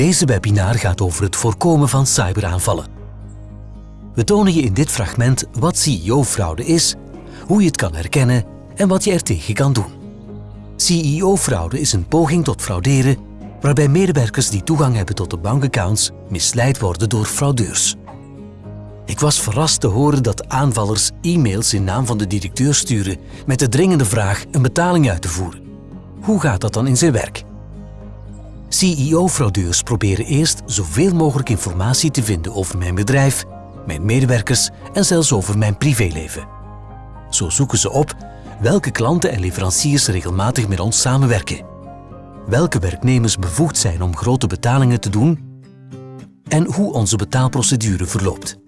Deze webinar gaat over het voorkomen van cyberaanvallen. We tonen je in dit fragment wat CEO-fraude is, hoe je het kan herkennen en wat je er tegen kan doen. CEO-fraude is een poging tot frauderen waarbij medewerkers die toegang hebben tot de bankaccounts misleid worden door fraudeurs. Ik was verrast te horen dat aanvallers e-mails in naam van de directeur sturen met de dringende vraag een betaling uit te voeren. Hoe gaat dat dan in zijn werk? CEO-fraudeurs proberen eerst zoveel mogelijk informatie te vinden over mijn bedrijf, mijn medewerkers en zelfs over mijn privéleven. Zo zoeken ze op welke klanten en leveranciers regelmatig met ons samenwerken, welke werknemers bevoegd zijn om grote betalingen te doen en hoe onze betaalprocedure verloopt.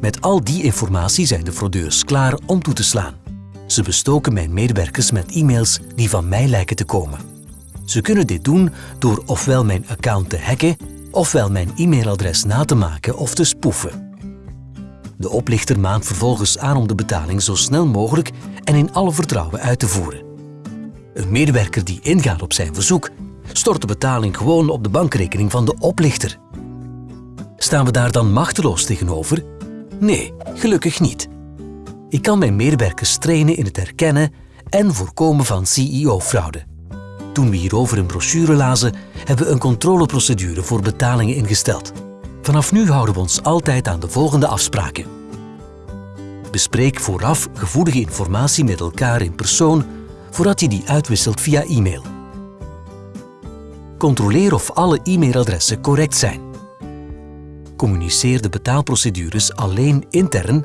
Met al die informatie zijn de fraudeurs klaar om toe te slaan. Ze bestoken mijn medewerkers met e-mails die van mij lijken te komen. Ze kunnen dit doen door ofwel mijn account te hacken, ofwel mijn e-mailadres na te maken of te spoeven. De oplichter maant vervolgens aan om de betaling zo snel mogelijk en in alle vertrouwen uit te voeren. Een medewerker die ingaat op zijn verzoek, stort de betaling gewoon op de bankrekening van de oplichter. Staan we daar dan machteloos tegenover? Nee, gelukkig niet. Ik kan mijn medewerkers trainen in het herkennen en voorkomen van CEO-fraude. Toen we hierover een brochure lazen, hebben we een controleprocedure voor betalingen ingesteld. Vanaf nu houden we ons altijd aan de volgende afspraken. Bespreek vooraf gevoelige informatie met elkaar in persoon voordat je die uitwisselt via e-mail. Controleer of alle e-mailadressen correct zijn. Communiceer de betaalprocedures alleen intern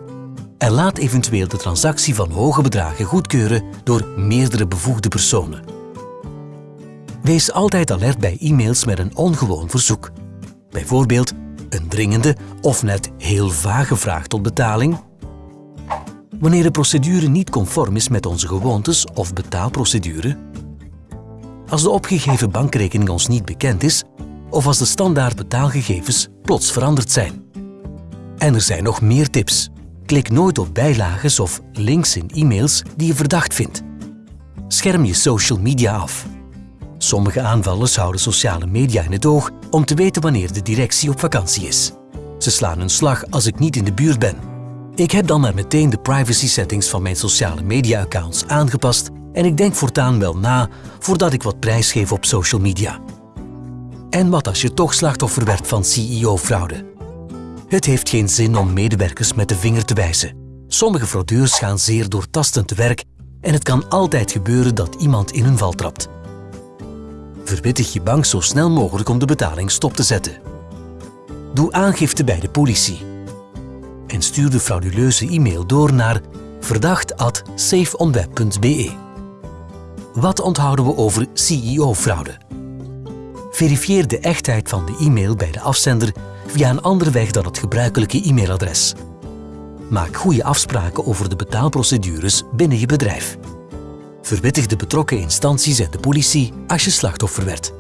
en laat eventueel de transactie van hoge bedragen goedkeuren door meerdere bevoegde personen. Wees altijd alert bij e-mails met een ongewoon verzoek. Bijvoorbeeld een dringende of net heel vage vraag tot betaling. Wanneer de procedure niet conform is met onze gewoontes of betaalprocedure. Als de opgegeven bankrekening ons niet bekend is of als de standaard betaalgegevens plots veranderd zijn. En er zijn nog meer tips. Klik nooit op bijlagen of links in e-mails die je verdacht vindt. Scherm je social media af. Sommige aanvallers houden sociale media in het oog om te weten wanneer de directie op vakantie is. Ze slaan een slag als ik niet in de buurt ben. Ik heb dan maar meteen de privacy settings van mijn sociale media accounts aangepast en ik denk voortaan wel na voordat ik wat prijs geef op social media. En wat als je toch slachtoffer werd van CEO-fraude? Het heeft geen zin om medewerkers met de vinger te wijzen. Sommige fraudeurs gaan zeer doortastend te werk en het kan altijd gebeuren dat iemand in hun val trapt. Verwittig je bank zo snel mogelijk om de betaling stop te zetten. Doe aangifte bij de politie. En stuur de frauduleuze e-mail door naar verdacht.safeonweb.be. Wat onthouden we over CEO-fraude? Verifieer de echtheid van de e-mail bij de afzender via een andere weg dan het gebruikelijke e-mailadres. Maak goede afspraken over de betaalprocedures binnen je bedrijf. Verwittig de betrokken instanties en de politie als je slachtoffer werd.